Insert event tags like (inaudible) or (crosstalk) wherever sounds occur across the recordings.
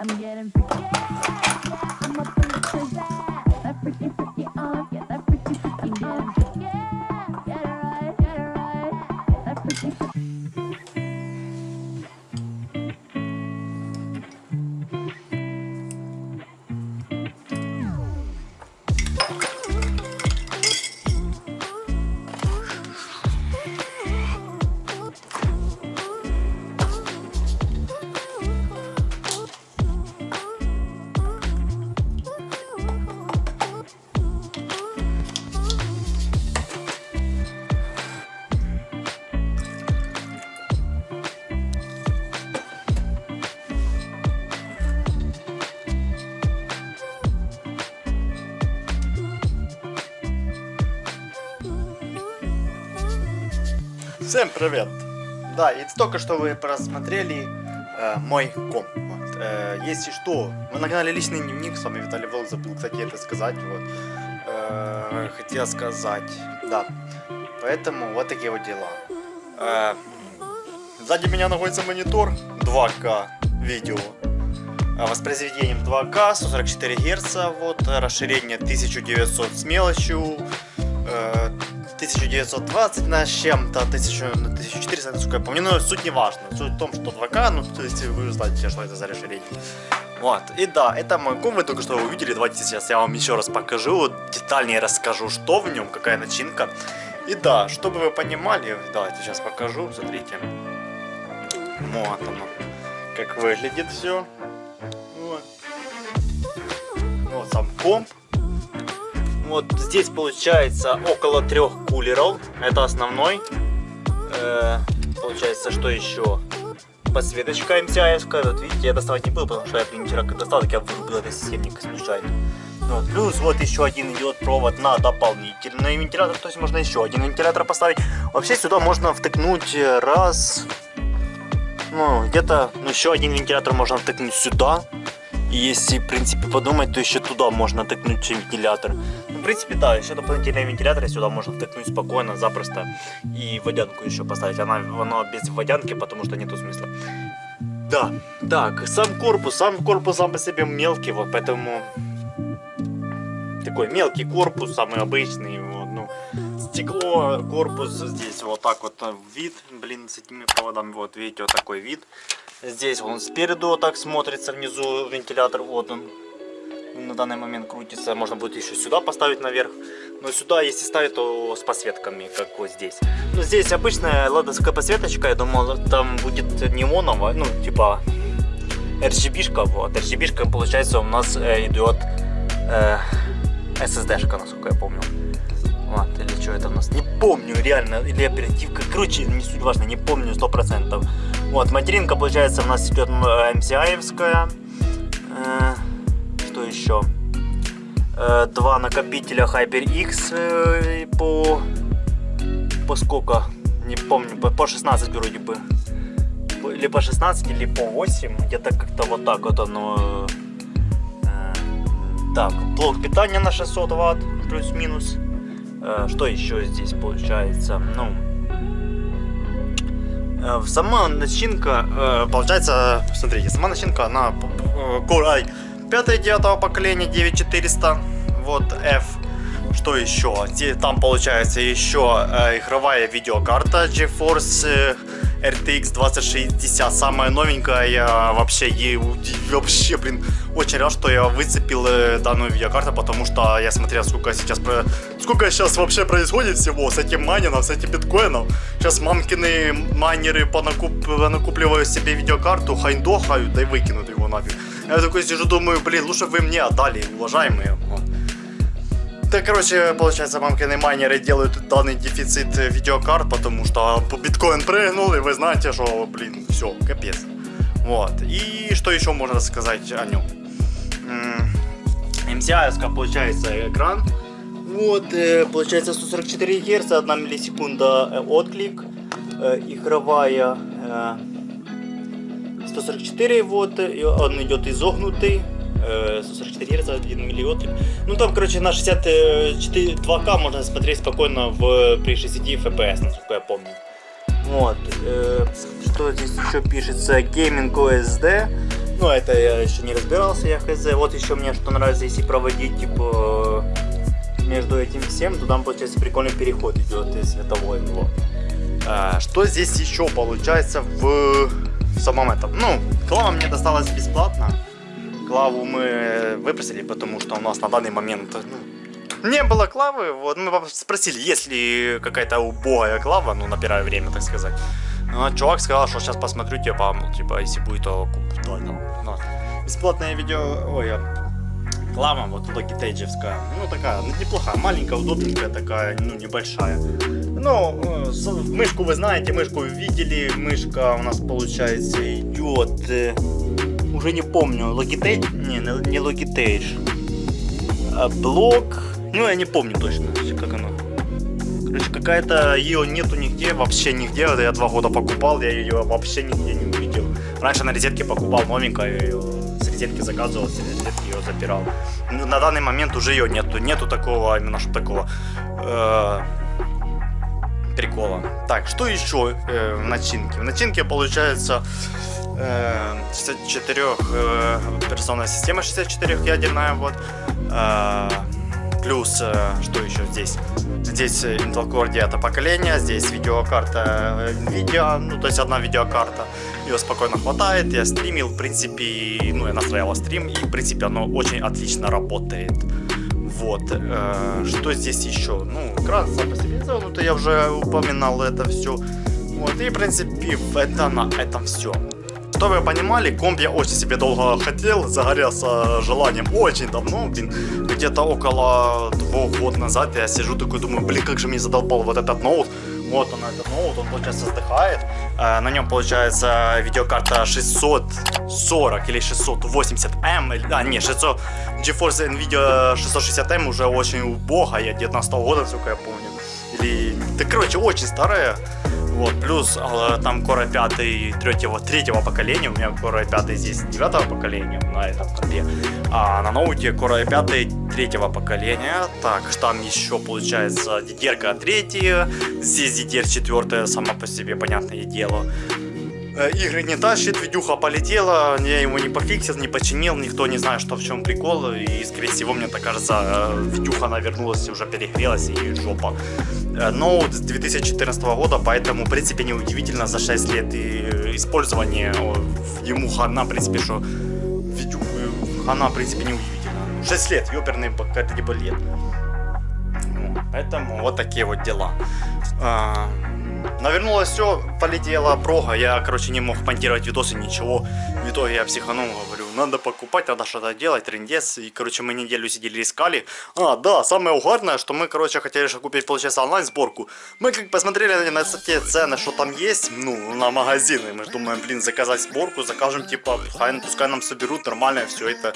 I'm getting freaky. Всем привет! Да, и только что вы просмотрели э, мой комп. Вот. Э, если что, вы на канале Личный дневник, с вами Виталий Волк, забыл, кстати, это сказать. Вот. Э, хотел сказать, да. Поэтому вот такие вот дела. Э, сзади меня находится монитор 2К видео. э, Воспроизведением 2К, 144 Гц, вот, расширение 1900 с мелочью, э, 1920 на чем-то, 1000 на 1400, насколько я помню, но суть не важна. Суть в том, что 2К, ну, то есть вы знаете, что это за расширение. Вот, и да, это мой ком, вы только что увидели, давайте сейчас я вам еще раз покажу, детальнее расскажу, что в нем, какая начинка. И да, чтобы вы понимали, давайте сейчас покажу, смотрите. Вот оно, как выглядит все. Вот. Вот сам комп. Вот здесь получается около трех кулеров. Это основной. Э, получается, что еще? Подсветочка MCI. Вот видите, я доставать не был, потому что я принтера достал, так я вырубил этот системник случайно. Вот. Плюс вот еще один идет провод на дополнительный вентилятор. То есть можно еще один вентилятор поставить. Вообще сюда можно втыкнуть раз... Ну, где-то ну, еще один вентилятор можно втыкнуть сюда. И если, в принципе, подумать, то еще туда можно втыкнуть вентилятор. Ну, в принципе, да, еще дополнительный вентилятор сюда можно втыкнуть спокойно, запросто. И водянку еще поставить. Она, она без водянки, потому что нету смысла. Да, так, сам корпус, сам корпус сам по себе мелкий, вот поэтому такой мелкий корпус, самый обычный, вот, ну, стекло, корпус здесь вот так вот э, вид, блин, с этими проводами, вот, видите, вот такой вид. Здесь он спереду вот так смотрится, внизу вентилятор, вот он на данный момент крутится, можно будет еще сюда поставить наверх. Но сюда, если ставить, то с подсветками, как вот здесь. Ну, здесь обычная ладовская подсветочка, я думал, там будет неоновая, ну, типа RGB-шка, вот. RGB-шка, получается, у нас э, идет э, SSD-шка, насколько я помню. Вот, или что это у нас, не помню, реально, или оперативка, короче, не суть важно, не помню сто процентов. Вот, материнка, получается, у нас идет MCI-евская. Э, что еще? Э, два накопителя HyperX э, по... По сколько? Не помню, по, по 16 вроде бы. Или по 16, или по 8. Где-то как-то вот так вот оно... Э, так, блок питания на 600 ватт, плюс-минус. Э, что еще здесь получается? Ну, э, сама начинка, э, получается, смотрите, сама начинка, она э, Core i 5-9 поколения 9400, вот F. Что еще? Там получается еще э, игровая видеокарта GeForce э, RTX 2060, самая новенькая, я вообще, ей, вообще, блин, очень рад, что я выцепил э, данную видеокарту, потому что я смотрел, сколько сейчас, сколько сейчас вообще происходит всего с этим майнингом, с этим биткоином. Сейчас мамкины майнеры понакуп... понакупливают себе видеокарту, хайндохают, да и выкинут его нафиг. Я такой сижу, думаю, блин, лучше вы мне отдали, уважаемые. Да, короче, получается, мамкины майнеры делают данный дефицит э, видеокарт, потому что биткоин прыгнул, и вы знаете, что, блин, все, капец. Вот. И что еще можно сказать о нем? MCI, получается, экран. Вот, э, получается 144 Гц, 1 миллисекунда э, отклик. Игровая э, 144 вот, он идет изогнутый. 144 Гц, 1 миллиотклик. Ну там, короче, на 64 2К можно смотреть спокойно в, при 60 FPS, насколько я помню. Вот, э, что здесь еще пишется? Gaming OSD. Ну, это я еще не разбирался, я хз. Вот еще мне что нравится, если проводить, типа, между этим всем, то там, получается, прикольный переход идет и световой. Вот. А, что здесь еще получается в, в самом этом? Ну, клава мне досталась бесплатно. Клаву мы выпросили, потому что у нас на данный момент ну, не было клавы. Вот мы спросили, есть ли какая-то убогая клава, ну, на первое время, так сказать. Ну, а чувак сказал, что сейчас посмотрю, типа, ну, типа, если будет, то куплю. Ну, бесплатное видео, ой, а, клава, вот логитейджевская, ну, такая, ну, неплохая, маленькая, удобненькая такая, ну, небольшая. Ну, э, мышку вы знаете, мышку видели, мышка у нас, получается, идет, э, уже не помню, Logitech, не, не Logitech, а блок, ну, я не помню точно, как оно. Короче, какая-то ее нету нигде, вообще нигде. Я два года покупал, я ее вообще нигде не увидел. Раньше на розетке покупал новенькую, с розетки заказывал, с розетки ее запирал. Ну, на данный момент уже ее нету. Нету такого, именно что такого э, прикола. Так, что еще э, в начинке? В начинке получается 64 э, операционная система 64 ядерная вот. Э, плюс э, что еще здесь? Здесь э, Intel Core 9 поколения, здесь видеокарта э, Nvidia, ну то есть одна видеокарта. Ее спокойно хватает, я стримил, в принципе, ну я настраивал стрим, и в принципе оно очень отлично работает. Вот, э, что здесь еще? Ну, экран сам по себе ну, то я уже упоминал это все. Вот, и в принципе это на этом все. Что вы понимали, комп я очень себе долго хотел, загорелся желанием очень давно, блин, где-то около двух год назад я сижу такой думаю, блин, как же мне задолбал вот этот ноут, вот он этот ноут, он получается вздыхает, на нем получается видеокарта 640 или 680M, или- а не, 600, GeForce Nvidia 660M уже очень убогая, 19 года, насколько я помню, или, да короче, очень старая, вот, плюс э, там Core 5 третьего, третьего поколения, у меня Core 5 здесь девятого поколения на этом компе, а на ноуте Core 5 третьего поколения. Так, там еще получается DDR 3, здесь DDR 4, само по себе понятное дело. Э, Игры не тащит, видюха полетела, я его не пофиксил, не починил, никто не знает, что в чем прикол, и скорее всего, мне так кажется, э, видюха она вернулась, уже перегрелась и жопа. Э, Ноут с 2014 года, поэтому, в принципе, неудивительно за 6 лет использования ему хана, в принципе, что видюху хана, в принципе, неудивительно. 6 лет, ёперный какая-то типа лет. Поэтому вот такие вот дела. Навернулось все, полетела прога. Я, короче, не мог монтировать видосы, ничего. В итоге я психанул, говорю, надо покупать, надо что-то делать, трендец. И, короче, мы неделю сидели, искали. А, да, самое угарное, что мы, короче, хотели же купить, получается, онлайн-сборку. Мы как посмотрели на те цены, что там есть, ну, на магазины. Мы же думаем, блин, заказать сборку, закажем, типа, пускай, пускай нам соберут нормально все это.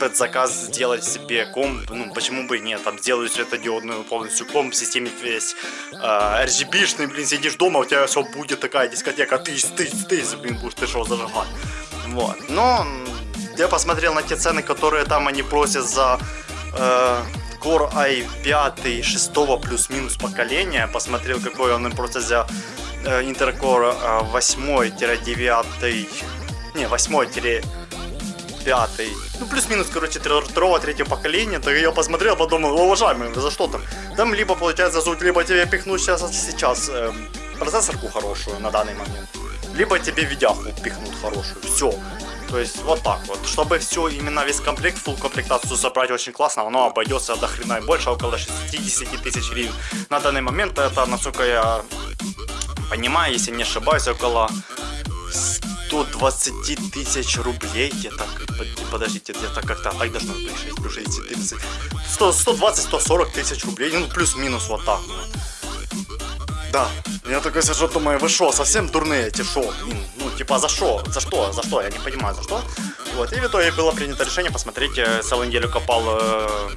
Под заказ сделать себе комп, ну, почему бы и нет, там, сделаю светодиодную полностью комп, системе весь э, RGB-шный, блин, сидишь дома, у тебя все будет такая дискотека, тысь, тысь, тысь, блин, будешь ты что зажигать. Вот, но я посмотрел на те цены, которые там они просят за э, Core i5 6 плюс-минус поколения, посмотрел, какой он им просят за э, Intel Core э, 8-9, не, 8 пятый, ну плюс-минус, короче, второго, третьего поколения, так я посмотрел, подумал, уважаемый, за что там? Там либо, получается, суть, либо тебе пихнут сейчас, сейчас эм, процессорку хорошую на данный момент, либо тебе видяху пихнут хорошую, все. То есть вот так вот. Чтобы все, именно весь комплект, full комплектацию собрать очень классно, оно обойдется до хрена и больше, около 60 тысяч гривен. На данный момент это, насколько я понимаю, если не ошибаюсь, около 120 тысяч рублей где-то. Под- Подождите, где-то как-то. Ай, должно быть 6 плюс 60, 30. 100, 120-140 тысяч рублей. Ну, плюс-минус вот так вот. Да. Я такой сижу, думаю, вы что, совсем дурные эти шо? Блин, Ну, типа, за что? За что? За что? Я не понимаю, за что. Вот, и в итоге было принято решение посмотреть. э, Целую неделю копал э,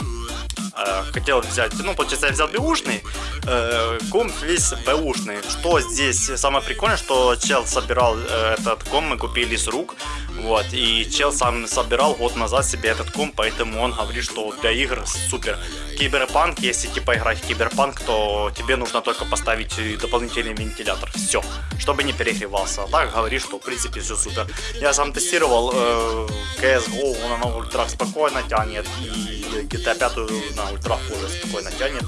Э, хотел взять, ну, получается, я взял бэушный, э, комп весь бэушный. Что здесь самое прикольное, что чел собирал э, этот комп, мы купили с рук, вот, и чел сам собирал год назад себе этот комп, поэтому он говорит, что для игр супер. Киберпанк, если типа играть в киберпанк, то тебе нужно только поставить дополнительный вентилятор, все, чтобы не перегревался. А так говорит, что в принципе все супер. Я сам тестировал э, CSGO, он на ультрах спокойно тянет, и GTA 5 на ультрах тоже спокойно тянет.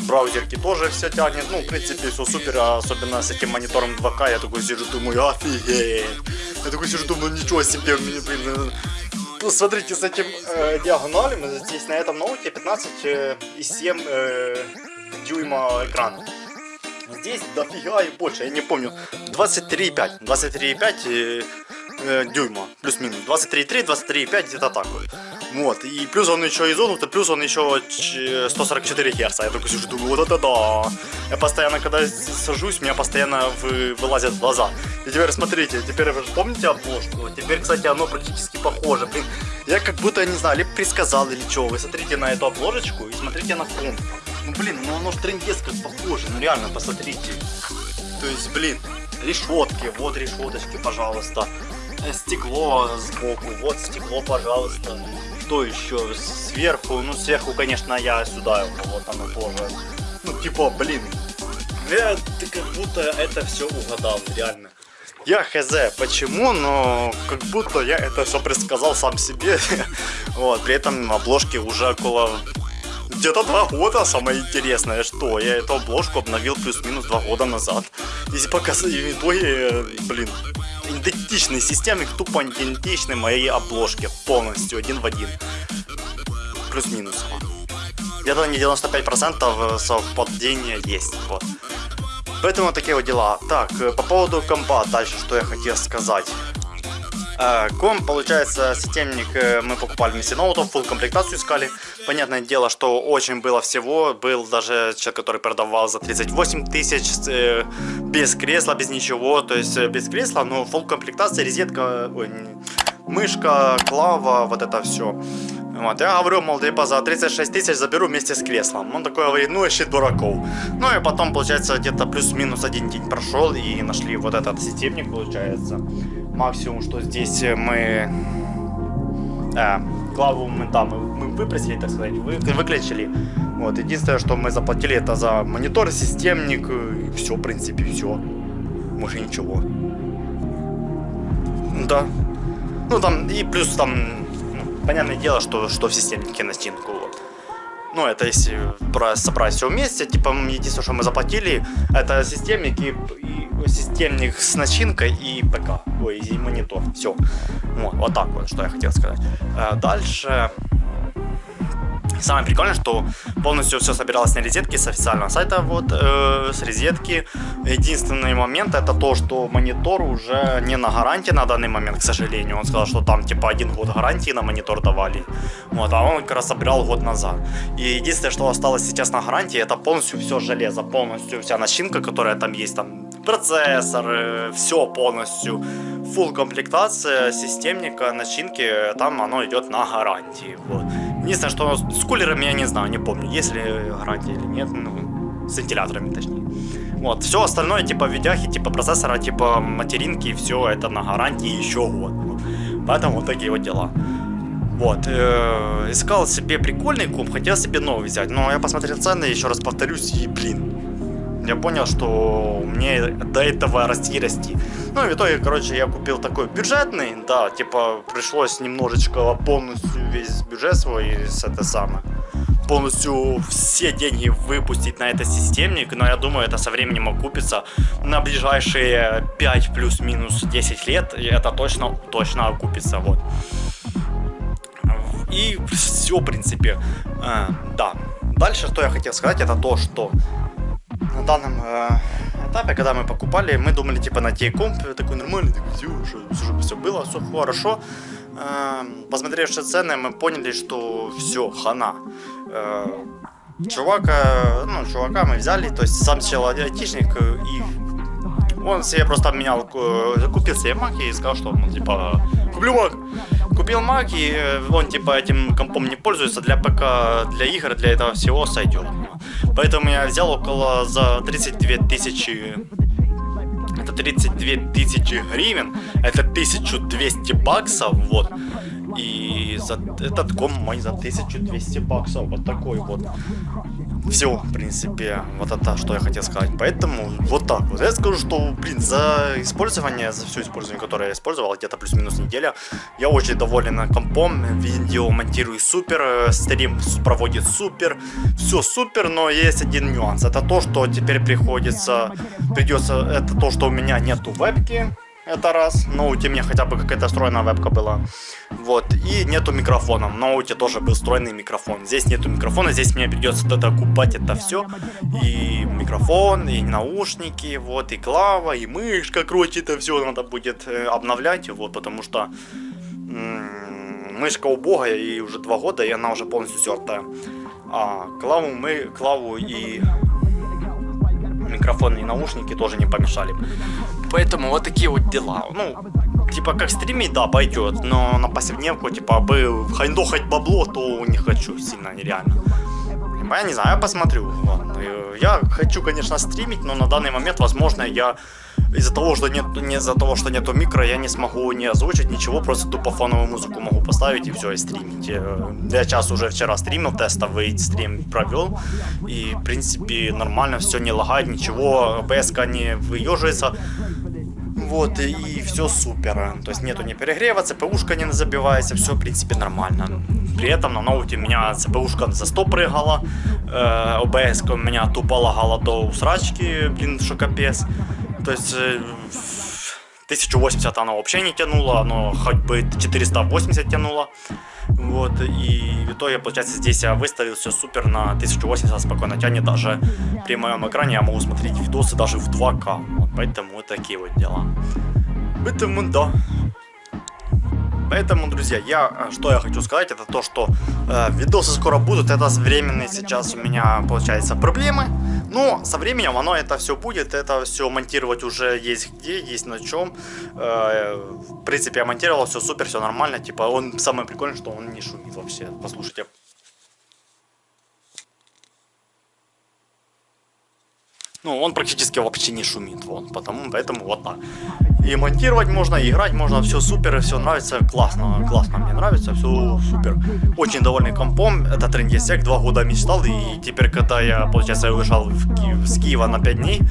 Браузерки тоже все тянет, ну, в принципе, все супер, особенно с этим монитором 2К, я такой сижу, думаю, офигеть. Я такой сижу, думаю, ничего себе, мне, блин, ну, смотрите, с этим э, диагоналем, здесь на этом ноуте 15,7 э, дюйма экрана. Здесь дофига и больше, я не помню, 23,5, 23,5 э, э, дюйма, плюс-минус, 23,3, 23,5, где-то так вот. Вот, и плюс он еще изогнутый, плюс он еще 144 Гц. Я такой сижу, думаю, вот это да. Я постоянно, когда сажусь, меня постоянно вы, вылазят глаза. И теперь смотрите, теперь вы же помните обложку? Теперь, кстати, оно практически похоже. Блин, я как будто, не знаю, либо предсказал или что. Вы смотрите на эту обложечку и смотрите на комп. Ну, блин, ну оно ж трендец как похоже. Ну, реально, посмотрите. То есть, блин, решетки, вот решеточки, пожалуйста. Э, стекло сбоку, вот стекло, пожалуйста что еще сверху? Ну, сверху, конечно, я сюда вот оно тоже. Ну, типа, блин, я, ты как будто это все угадал, реально. Я хз, почему, но как будто я это все предсказал сам себе. (laughs) вот, при этом обложки уже около где-то два года, самое интересное, что я эту обложку обновил плюс-минус два года назад. И показать в итоге, блин, идентичной системе, тупо идентичной моей обложке, полностью, один в один. Плюс-минус. Где-то не 95% совпадения есть, вот. Поэтому такие вот дела. Так, э, по поводу компа, дальше что я хотел сказать. Э, комп, получается, системник э, мы покупали вместе ноутов, full комплектацию искали. Понятное дело, что очень было всего. Был даже человек, который продавал за 38 тысяч, э, без кресла, без ничего. То есть без кресла, но full комплектация, розетка, ой, мышка, клава, вот это все. Вот, я говорю, мол, типа за 36 тысяч заберу вместе с креслом. Он такой говорит, ну ищи дураков. Ну и потом, получается, где-то плюс-минус один день прошел и нашли вот этот системник, получается. Максимум, что здесь мы... Э, клаву мы там мы выпросили, так сказать, вы, выключили. Вот, единственное, что мы заплатили, это за монитор, системник, и все, в принципе, все. Больше ничего. Да. Ну там, и плюс там понятное дело, что, что в системнике на стенку. Вот. Ну, это если собрать все вместе, типа, единственное, что мы заплатили, это системник и, и системник с начинкой и ПК, ой, и монитор, все. Вот, вот так вот, что я хотел сказать. А дальше Самое прикольное, что полностью все собиралось на розетке с официального сайта, вот, э, с розетки. Единственный момент это то, что монитор уже не на гарантии на данный момент, к сожалению. Он сказал, что там типа один год гарантии на монитор давали, вот, а он как раз собирал год назад. И единственное, что осталось сейчас на гарантии, это полностью все железо, полностью вся начинка, которая там есть, там процессор, э, все полностью, full комплектация системника, начинки, там оно идет на гарантии, вот. Единственное, что с кулерами я не знаю, не помню, есть ли гарантия или нет, ну, с вентиляторами точнее. Вот, все остальное, типа видяхи, типа процессора, типа материнки, все это на гарантии еще год. Поэтому вот такие вот дела. Вот, э, искал себе прикольный комп, хотел себе новый взять, но я посмотрел цены, еще раз повторюсь, и блин, я понял, что мне до этого расти расти. Ну в итоге, короче, я купил такой бюджетный, да, типа пришлось немножечко полностью весь бюджет свой с это самое полностью все деньги выпустить на этот системник, но я думаю, это со временем окупится на ближайшие 5 плюс-минус 10 лет, это точно, точно окупится, вот. И все, в принципе, э, да. Дальше, что я хотел сказать, это то, что на данном э, этапе, когда мы покупали, мы думали типа найти комп такой нормальный, такой, все, чтобы все было, все хорошо. Э, посмотревши цены, мы поняли, что все, хана. Э, чувака, ну, чувака мы взяли, то есть сам сел айтишник, и он себе просто обменял, купил себе Mac и сказал, что, ну, типа, куплю Mac. купил Mac, и э, он типа этим компом не пользуется, для ПК, для игр, для этого всего сойдет. Поэтому я взял около за 32 тысячи это 32 тысячи гривен, это 1200 баксов, вот. И за этот ком мой за 1200 баксов, вот такой вот. Все, в принципе, вот это, что я хотел сказать. Поэтому вот так вот. Я скажу, что, блин, за использование, за все использование, которое я использовал, где-то плюс-минус неделя, я очень доволен компом, видео монтирую супер, э, стрим проводит супер, все супер, но есть один нюанс. Это то, что теперь приходится, придется, это то, что у меня нету вебки, это раз. В ноуте у меня хотя бы какая-то встроенная вебка была. Вот. И нету микрофона. В ноуте тоже был встроенный микрофон. Здесь нету микрофона, здесь мне придется это купать это все. И микрофон, и наушники, вот, и клава, и мышка, короче, это все надо будет э, обновлять, вот, потому что мышка убогая, и уже два года, и она уже полностью стертая. А клаву мы, клаву и микрофон и наушники тоже не помешали. Поэтому вот такие вот дела. Ну, типа как стримить, да, пойдет, но на повседневку, типа, бы хайндохать бабло, то не хочу сильно, нереально. Я не знаю, я посмотрю. Я хочу, конечно, стримить, но на данный момент, возможно, я из-за того, что нет, не из-за того, что нету микро, я не смогу не озвучить ничего, просто тупо фоновую музыку могу поставить и все, и стримить. Э, я час уже вчера стримил, тестовый стрим провел, и, в принципе, нормально, все не лагает, ничего, ОБС не выеживается. Вот, и все супер. То есть нету не перегрева, ЦПУшка не забивается, все, в принципе, нормально. При этом на ноуте у меня ЦПУшка за 100 прыгала, э, ОБС у меня тупо лагала до усрачки, блин, что капец. То есть 1080 э, оно вообще не тянуло, оно хоть бы 480 тянуло. Вот, и в итоге, получается, здесь я выставил все супер на 1080 спокойно тянет. Даже при моем экране я могу смотреть видосы даже в 2К. Вот, поэтому вот такие вот дела. Поэтому да. Поэтому, друзья, я э, что я хочу сказать, это то, что э, видосы скоро будут. Это временные сейчас у меня, получается, проблемы. Но со временем оно это все будет. Это все монтировать уже есть где, есть на чем. Э, в принципе, я монтировал, все супер, все нормально. Типа, он самое прикольное, что он не шумит вообще. Послушайте. Ну, он практически вообще не шумит, вот, потому, поэтому вот так. И монтировать можно, и играть можно, все супер, и все нравится, классно, классно, мне нравится, все супер. Очень довольный компом, это трендесек, два года мечтал, и теперь, когда я, получается, уезжал в Ки с Киева на 5 дней,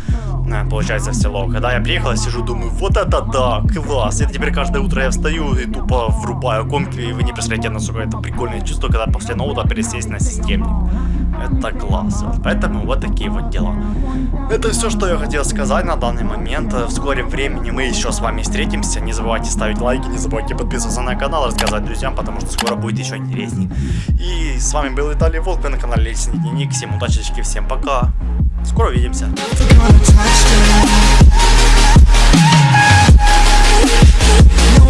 э, получается, в село, когда я приехал, сижу, думаю, вот это да, класс, и теперь каждое утро я встаю и тупо врубаю комп, и вы не представляете, насколько это прикольное чувство, когда после ноута пересесть на системник. Это класс. Поэтому вот такие вот дела. Это все, что я хотел сказать на данный момент. В скором времени мы еще с вами встретимся. Не забывайте ставить лайки, не забывайте подписываться на канал, рассказать друзьям, потому что скоро будет еще интересней. И с вами был Виталий Волк, вы на канале Лесник Ник. Всем удачи, всем пока. Скоро увидимся. No,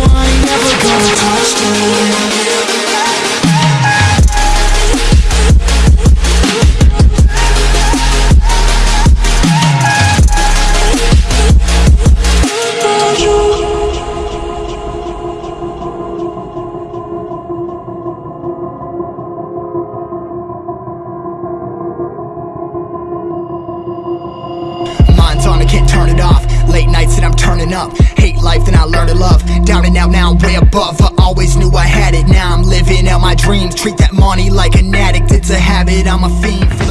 I never gonna touch up a habit I'm a fiend,